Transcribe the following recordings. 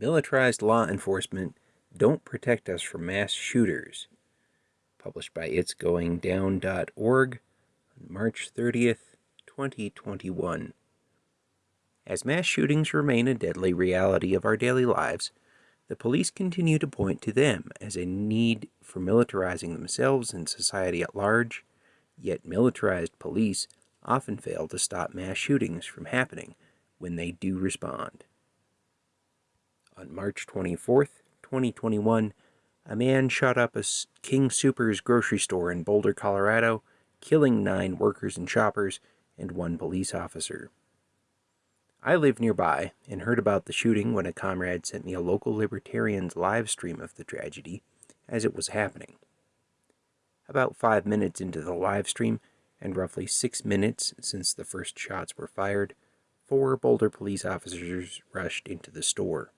Militarized Law Enforcement Don't Protect Us from Mass Shooters, published by itsgoingdown.org on March 30th, 2021. As mass shootings remain a deadly reality of our daily lives, the police continue to point to them as a need for militarizing themselves and society at large, yet militarized police often fail to stop mass shootings from happening when they do respond. On March 24th, 2021, a man shot up a King Soopers grocery store in Boulder, Colorado, killing nine workers and shoppers and one police officer. I live nearby and heard about the shooting when a comrade sent me a local libertarian's live stream of the tragedy as it was happening. About five minutes into the live stream, and roughly six minutes since the first shots were fired, four Boulder police officers rushed into the store.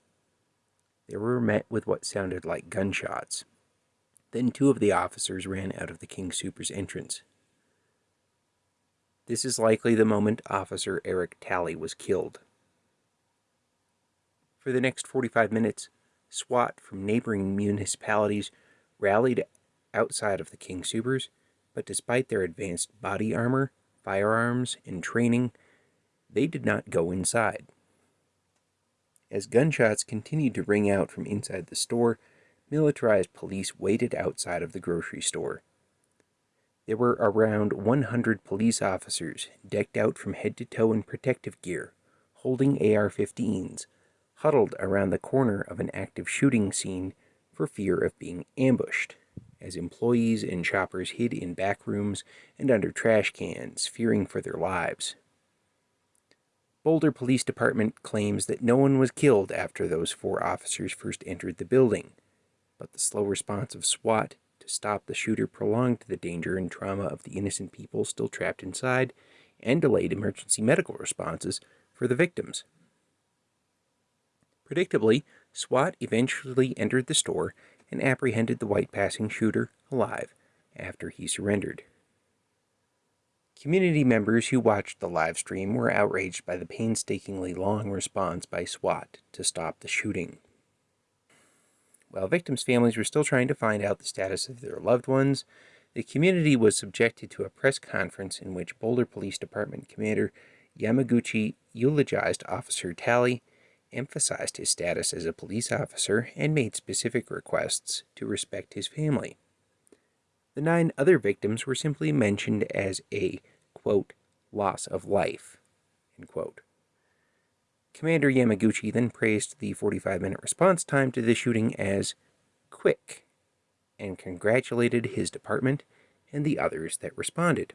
They were met with what sounded like gunshots. Then two of the officers ran out of the King Soopers entrance. This is likely the moment Officer Eric Talley was killed. For the next 45 minutes, SWAT from neighboring municipalities rallied outside of the King Soopers, but despite their advanced body armor, firearms, and training, they did not go inside. As gunshots continued to ring out from inside the store, militarized police waited outside of the grocery store. There were around 100 police officers, decked out from head to toe in protective gear, holding AR 15s, huddled around the corner of an active shooting scene for fear of being ambushed, as employees and shoppers hid in back rooms and under trash cans, fearing for their lives. Boulder Police Department claims that no one was killed after those four officers first entered the building, but the slow response of SWAT to stop the shooter prolonged the danger and trauma of the innocent people still trapped inside and delayed emergency medical responses for the victims. Predictably, SWAT eventually entered the store and apprehended the white passing shooter alive after he surrendered. Community members who watched the live stream were outraged by the painstakingly long response by SWAT to stop the shooting. While victims' families were still trying to find out the status of their loved ones, the community was subjected to a press conference in which Boulder Police Department Commander Yamaguchi eulogized Officer Talley, emphasized his status as a police officer, and made specific requests to respect his family. The nine other victims were simply mentioned as a, quote, loss of life, end quote. Commander Yamaguchi then praised the 45 minute response time to the shooting as quick and congratulated his department and the others that responded.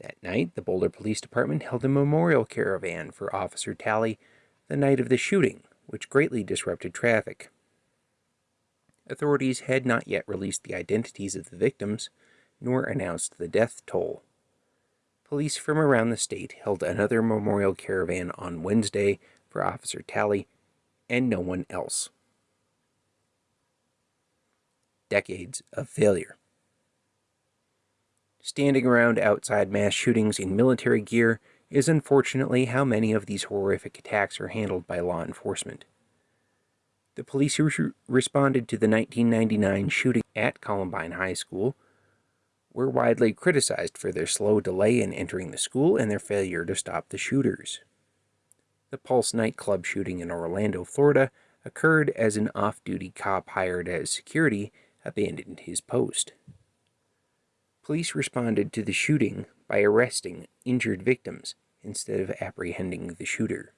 That night, the Boulder Police Department held a memorial caravan for Officer Talley the night of the shooting, which greatly disrupted traffic. Authorities had not yet released the identities of the victims, nor announced the death toll. Police from around the state held another memorial caravan on Wednesday for Officer Talley and no one else. Decades of failure. Standing around outside mass shootings in military gear is unfortunately how many of these horrific attacks are handled by law enforcement. The police who responded to the 1999 shooting at Columbine High School were widely criticized for their slow delay in entering the school and their failure to stop the shooters. The Pulse nightclub shooting in Orlando, Florida occurred as an off-duty cop hired as security abandoned his post. Police responded to the shooting by arresting injured victims instead of apprehending the shooter.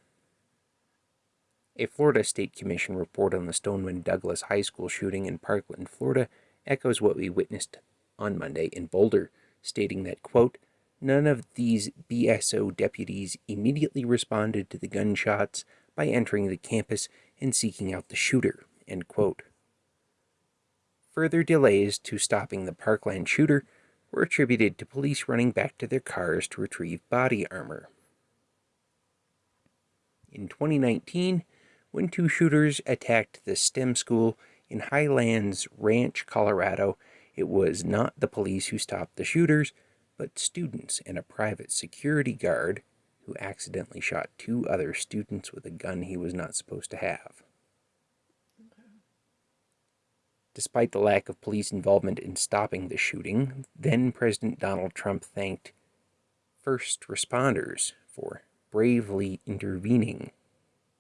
A Florida State Commission report on the Stoneman Douglas High School shooting in Parkland, Florida, echoes what we witnessed on Monday in Boulder, stating that, quote, none of these BSO deputies immediately responded to the gunshots by entering the campus and seeking out the shooter, end quote. Further delays to stopping the Parkland shooter were attributed to police running back to their cars to retrieve body armor. In 2019, when two shooters attacked the STEM school in Highlands Ranch, Colorado. It was not the police who stopped the shooters, but students and a private security guard who accidentally shot two other students with a gun he was not supposed to have. Despite the lack of police involvement in stopping the shooting, then President Donald Trump thanked first responders for bravely intervening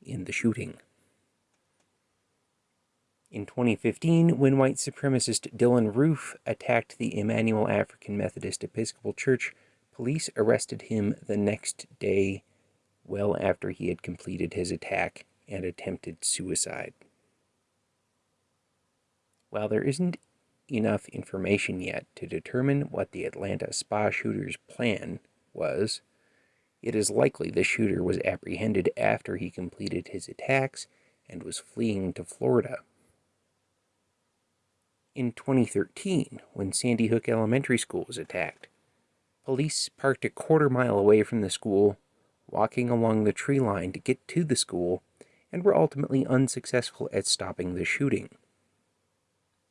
in the shooting. In 2015, when white supremacist Dylan Roof attacked the Emanuel African Methodist Episcopal Church, police arrested him the next day, well after he had completed his attack and attempted suicide. While there isn't enough information yet to determine what the Atlanta spa shooter's plan was, it is likely the shooter was apprehended after he completed his attacks and was fleeing to Florida. In 2013, when Sandy Hook Elementary School was attacked, police parked a quarter mile away from the school, walking along the tree line to get to the school, and were ultimately unsuccessful at stopping the shooting.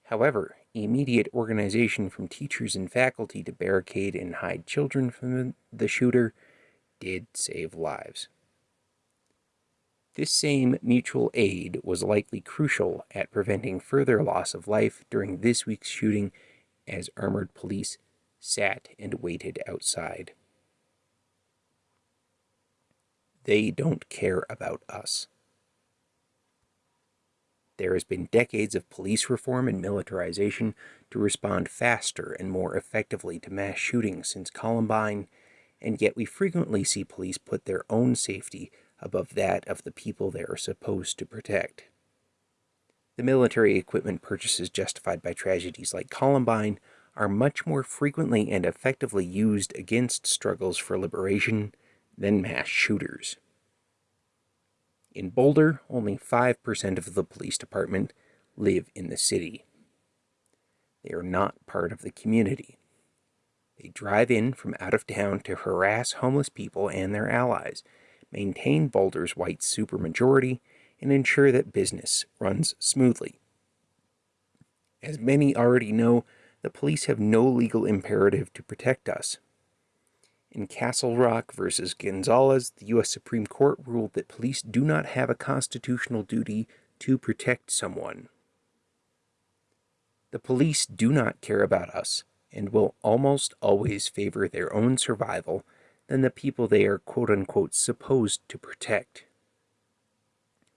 However, immediate organization from teachers and faculty to barricade and hide children from the shooter did save lives. This same mutual aid was likely crucial at preventing further loss of life during this week's shooting as armored police sat and waited outside. They don't care about us. There has been decades of police reform and militarization to respond faster and more effectively to mass shootings since Columbine, and yet we frequently see police put their own safety above that of the people they are supposed to protect. The military equipment purchases justified by tragedies like Columbine are much more frequently and effectively used against struggles for liberation than mass shooters. In Boulder, only 5% of the police department live in the city. They are not part of the community. They drive in from out of town to harass homeless people and their allies, maintain Boulder's white supermajority, and ensure that business runs smoothly. As many already know, the police have no legal imperative to protect us. In Castle Rock versus Gonzales, the U.S. Supreme Court ruled that police do not have a constitutional duty to protect someone. The police do not care about us and will almost always favor their own survival than the people they are quote unquote supposed to protect.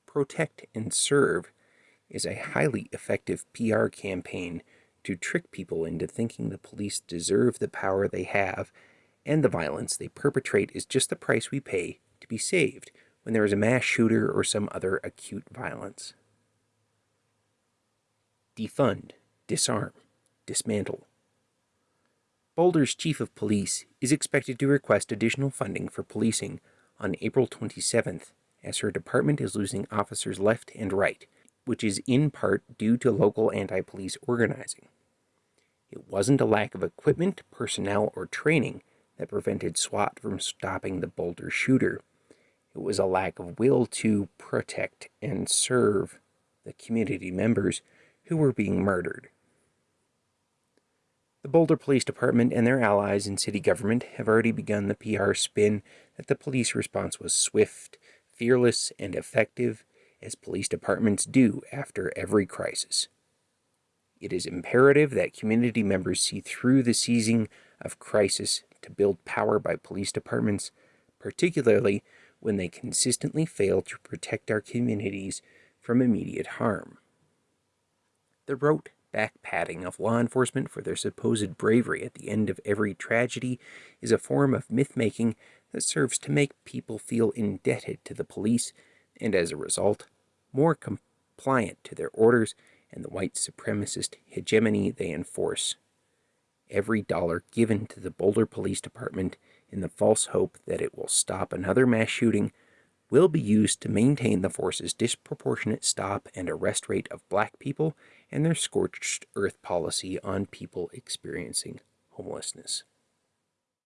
Protect and serve is a highly effective PR campaign to trick people into thinking the police deserve the power they have and the violence they perpetrate is just the price we pay to be saved when there is a mass shooter or some other acute violence. Defund, disarm, dismantle. Boulder's chief of police is expected to request additional funding for policing on April 27th as her department is losing officers left and right, which is in part due to local anti-police organizing. It wasn't a lack of equipment, personnel, or training that prevented SWAT from stopping the Boulder shooter. It was a lack of will to protect and serve the community members who were being murdered. The Boulder Police Department and their allies in city government have already begun the PR spin that the police response was swift, fearless, and effective, as police departments do after every crisis. It is imperative that community members see through the seizing of crisis to build power by police departments, particularly when they consistently fail to protect our communities from immediate harm. The rote back patting of law enforcement for their supposed bravery at the end of every tragedy is a form of myth making that serves to make people feel indebted to the police and, as a result, more compliant to their orders and the white supremacist hegemony they enforce. Every dollar given to the Boulder Police Department in the false hope that it will stop another mass shooting will be used to maintain the force's disproportionate stop and arrest rate of black people and their scorched earth policy on people experiencing homelessness.